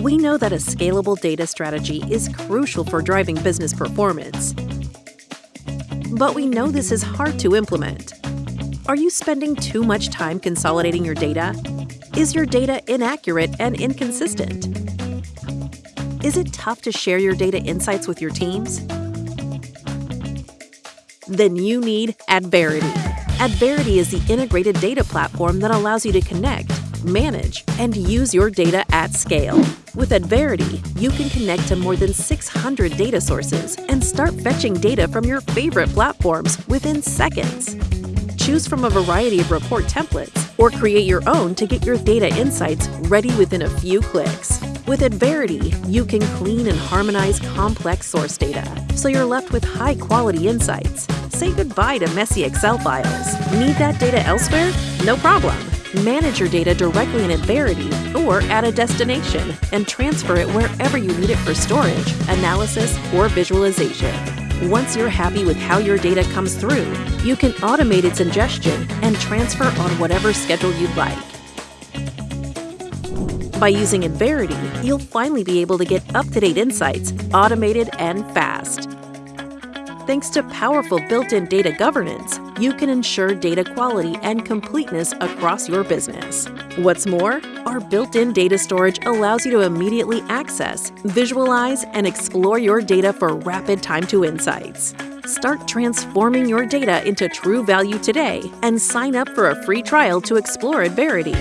We know that a scalable data strategy is crucial for driving business performance. But we know this is hard to implement. Are you spending too much time consolidating your data? Is your data inaccurate and inconsistent? Is it tough to share your data insights with your teams? Then you need Adverity. Adverity is the integrated data platform that allows you to connect, manage, and use your data at scale. With Adverity, you can connect to more than 600 data sources and start fetching data from your favorite platforms within seconds. Choose from a variety of report templates or create your own to get your data insights ready within a few clicks. With Adverity, you can clean and harmonize complex source data, so you're left with high-quality insights. Say goodbye to messy Excel files. Need that data elsewhere? No problem. Manage your data directly in Adverity or at a destination and transfer it wherever you need it for storage, analysis, or visualization. Once you're happy with how your data comes through, you can automate its ingestion and transfer on whatever schedule you'd like. By using Adverity, you'll finally be able to get up-to-date insights, automated and fast. Thanks to powerful built-in data governance, you can ensure data quality and completeness across your business. What's more, our built-in data storage allows you to immediately access, visualize, and explore your data for rapid time to insights. Start transforming your data into true value today and sign up for a free trial to explore Adverity.